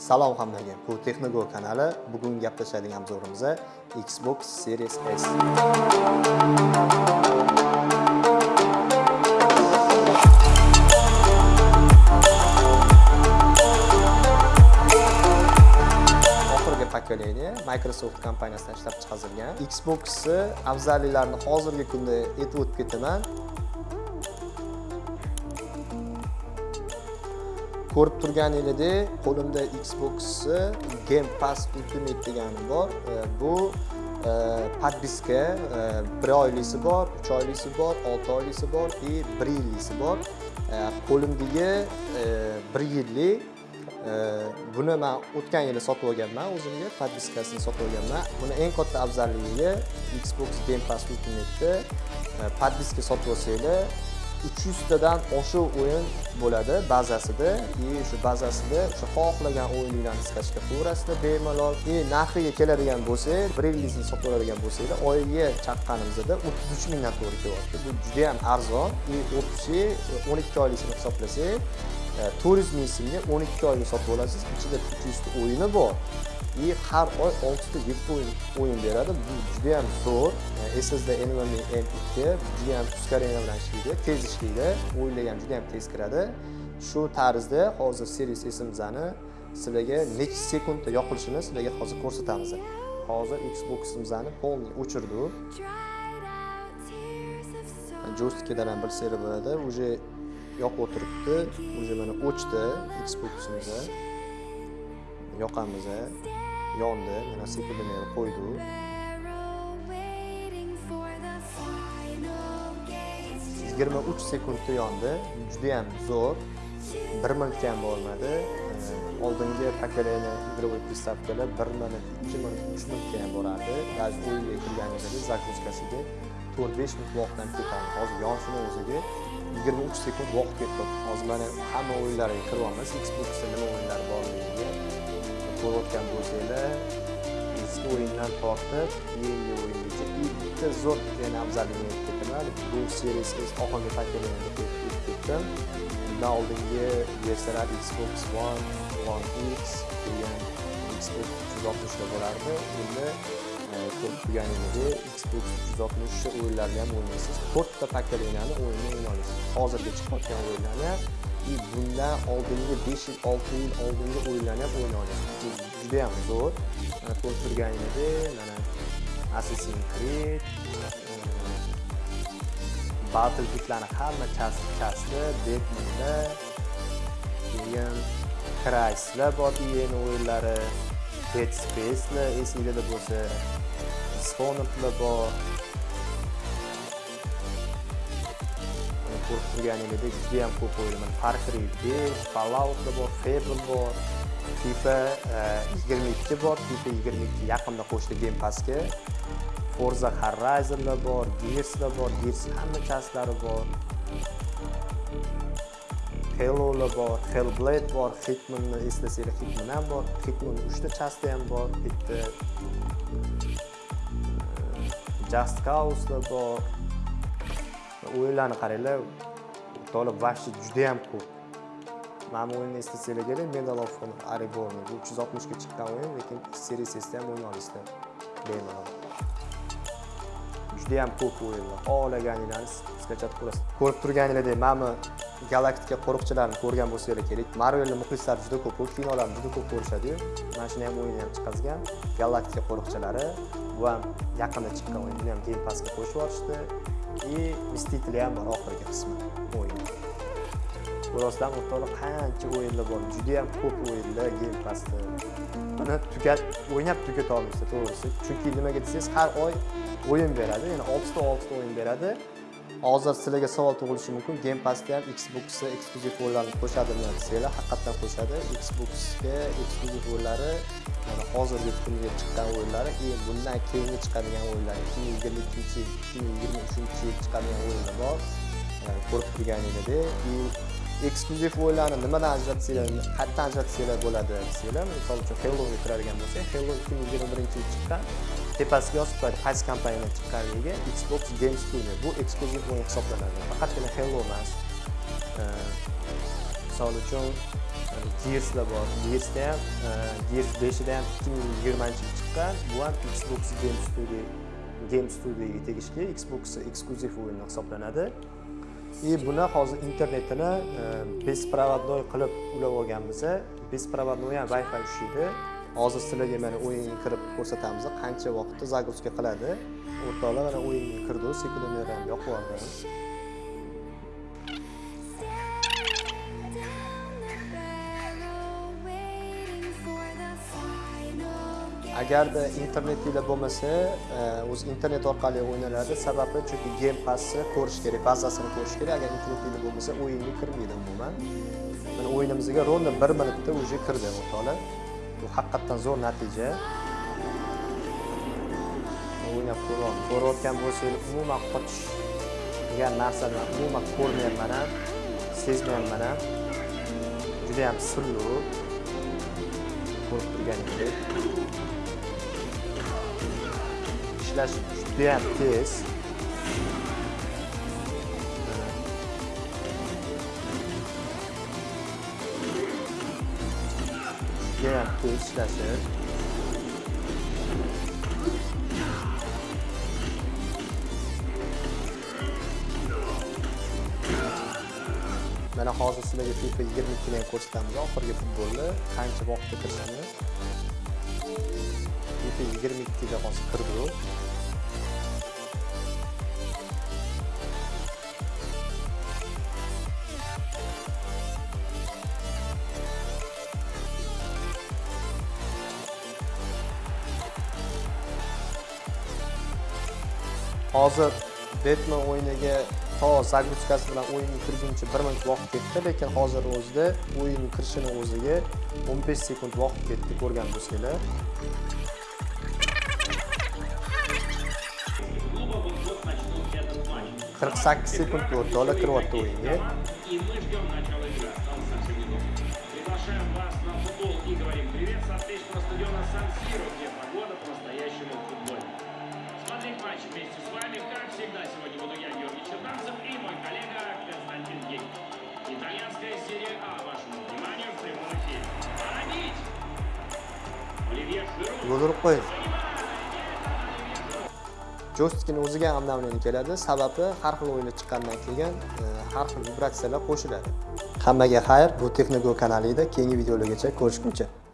Salom hammaga. Bu Texnogo kanali. Bugun gaplashadigan obzorimiz Xbox Series S. oxirgi pokoleniya Microsoft kompaniyasidan ishlab chiqarilgan. Xbox'ni afzalliklarini hozirgi kunda aytib o'tib ketaman. Ko'rib turganingizdek qo'limda Xbox Game Pass Ultimate degani bor. E, bu e, подписка e, bir oylisi bor, uch oylisi bor, olti oylisi bor и bir yillisi bor. Qo'limdagi bir yillik buni man o'tgan yili sotib olganman o'zimga подпискасini sotib olganman. Buni eng katta afzalligi Xbox Game Pass ultimate подписка sotib olsanglar 300 tadan oshiq o'yin bo'ladi. Bazasida и shu bazasida o'sha xohlagan o'yinlarni skachka qilaverasizlar bemalol и narxiga keladigan bo'lsak bir yilingizni sotib oladigan bo'lsanglar oyiga chaqqanimizda 33 mingdan to'g'ri kelyapti. Bu juda ham arzon и общий 12 oylikni hisoblasak 400 e, ming so'mga 12 oylik sotib olasiz ichida 300 ta o'yini bor. И har oy 6 ta 7 o'yin o'yin beradi. Bu juda ham zo'r ssd nvme m2 juda ham ускорение bilan ishlaydi tez ishlaydi. O'yinlar ham juda ham tez kiradi. Shu tarzda hozir series smizani sizlarga necha sekundda yoqilishini sizlarga hozir ko'rsatamiz. Hozir xboximizni полный o'chirdi joystikdan ham bilsanglar bo'ladi. Уже yoqib o'tiribdi. Уже mana o'chdi xboximizni yoqamiz yondi mana sekundini ham qo'ydi. Yigirma uch sekundda yondi judayam zo'r. Bir minutga ham bormadi. Oldingi pokoleniya игровой приставкаlar bir minut ikki minut uch minutga ham borardi. Даже o'yinga kirganingizda загрузкasiga to'rt besh minut vaqtdan ketadi hozir yonishini o'ziga yigirma uch sekund vaqt ketdi. Hozir mana hamma o'yinlarga kirib olamiz xboxda nima o'yinlar borligiga ko'rayotgan bo'lsanglar eski o'yindan tortib yangi o'yingacha bitta zo'r yana afzalligini aytib ketaman. Bu series oxirgi pokoleniyaga o'tib ketdim. Undan oldingi versiyalar xbox one one x degan xbox uch yuz oltmishda bo'lardi. Endi e, ko'rib turganingizdek xbox uch yuz oltmish o'yinlarni ham o'ynaysiz. To'rtta pokoleniyani o'yinni o'ynay olasiz hozirgi chiqayotgan o'yinlarni ham и bundan oldingi besh yil olti yil oldingi o'yinlarni ham o'yna olasiz juda ham zo'r. Mana ko'rib turganingizdek mana assassin's creed battlefieldlarni hamma kasbi betmanda keyin crislar bor iyeni o'yinlari dead spacelar esinglarda bo'lsa dishonoredlar bor ko'rib turganingizdek juda ham ko'p o'yin far cry besh falloutlar bor fable bor fifa yigirma ikki bor fifa yigirma ikki yaqinda qo'shdi game passga forza horizonlar bor gearslar bor gears hamma kastlari bor Hello'lar bor hellblade bor hitmanni eslasanglar hitman ham bor hitmanni uchta chasti ham bor bitta just causelar bor o'yinlarni qaranglar to'liq вообще juda ham ko'p. Mana bu o'yinni eslasanglar kerak medal of ariborni bu uch yuz oltmishga chiqqan o'yin lekin seriyasida ham o'ynay olasizlar bemalol juda ham ko'p o'yinlar xohlaganinglarni skachab ko'rasiz ko'rib turganingizdek mana bu galaktika qo'riqchilarini ko'rgan bo'lsanglar kerak. Marvelni muxlislar juda ko'p u kinolarni juda ko'p ko'rishadiyu mana shuni ham o'yini ham chiqazgan galaktika qo'riqchilari bu ham yaqinda chiqqan o'yin buni ham game passga qo'shib yuborishdi. И мстители ham bor oxirgi qismi o'yin rostdan o'rtoqlar qancha o'yinlar bor juda ham ko'p o'yinlar game passda buni tugat o'ynab tugata olmaysiz to'g'risi chunki nimaga desangiz har oy o'yin beradi ya'ni oltita oltita o'yin beradi hozir sizlarga savol tug'ilishi mumkin. Game passda ham xboxga eksklyuziv o'yinlarni qo'shadimi desanglar haqiqatdan qo'shadi. Xboxga eksklyuziv o'yinlari mana hozirgi kunga chiqqan o'yinlari и bundan keyingi chiqadigan o'yinlar ikki ming yigirma ikkinchi ikki ming yigirma uchinchi yil chiqadigan o'yinlar bor. Ko'rib turganingizdek и eksklyuziv o'yinlarni nimadan ajratsanglar qayerdan ajratsanglar bo'ladi desanglar misol uchun helloga kiradigan bo'lsak hello ikki ming yigirma birinchi yil chiqqan. Tepasiga yozib qo'yadi qaysi kompaniyadan chiqqanligi xbox game studio. Bu eksklyuziv o'yin hisoblanadi. Faqatgina hello emas. Misol uchun e, gearslar bor. Gearsda ham e, gears beshida ham ikki ming yigirmanchi yil chiqqan. Bu ham xbox game studio game studioga tegishli xbox eksklyuziv o'yini hisoblanadi. И buni hozir internetini e, besprovodnoy беспроводной qilib ulab olganmiz беспроводной ham wi fi ishlaydi hozir sizlarga mana o'yinga kirib ko'rsatamiz. Qancha vaqtda загрузка qiladi? O'rtoqlar mana o'yinga kirdi sekundомер ham yoqib yubordi agarda internetinglar bo'lmasa e, o'zi internet orqali o'ynaladi sababi chunki game passni ko'rish kerak bazasini ko'rish kerak. Agar internetinglar bo'lmasa o'yinga kirmaydi umuman. Mana o'yinimizga ровно bir minutda уже kirdi o'rtoqlar. Bu haqiqatdan zo'r natija o'ynab ko'ryapman ko'rayotgan bo'lsangiz umuman qochish degan narsani umuman ko'rmayapman ham sezmayapman ham judayam sirli ko'rib turganingizdek ishlash judayam tez judayam tez ishlashi mana hozir sizlarga fifa yigirma ikkini ham ko'rsatamiz. Oxirgi futbolni qancha vaqtda kirishini fifa yigirma ikkiga hozir kirdi hozir Batman o'yiniga to загрузкасы bilan o'yinga kirguncha bir minut vaqt ketdi lekin hozir o'zida o'yinga kirishini o'ziga 15 sekund vaqt ketdi ko'rgan bo'lsanglar qirq sakkiz sekund o'rtoqlar kiryapti o'yinga. Приглашаем вас на футбол и говорим привет со встречного стадиона Сан-Сиро, где Смотреть матч вместе с вами, как всегда, сегодня буду я, Георгий Черданцев, и мой коллега Константин Гей. Итальянская серия А вашему вниманию в прямом эфире. Побить! Оливье Жиру. yo'l o'ziga ham обновление keladi sababi har xil o'yinlar chiqqandan keyin e, har xil vibratsiyalar qo'shiladi hammaga xayr bu texnogo kanalida keyingi videolargacha ko'rishguncha